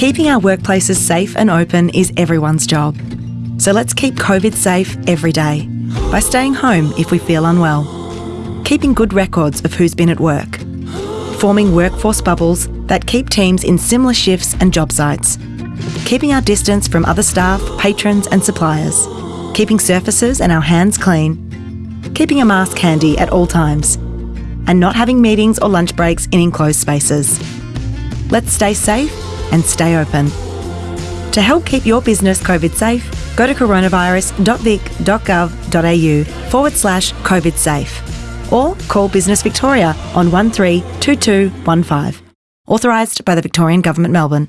Keeping our workplaces safe and open is everyone's job. So let's keep COVID safe every day by staying home if we feel unwell, keeping good records of who's been at work, forming workforce bubbles that keep teams in similar shifts and job sites, keeping our distance from other staff, patrons, and suppliers, keeping surfaces and our hands clean, keeping a mask handy at all times, and not having meetings or lunch breaks in enclosed spaces. Let's stay safe and stay open. To help keep your business COVID safe, go to coronavirus.vic.gov.au forward slash COVID safe or call Business Victoria on 132215. Authorised by the Victorian Government, Melbourne.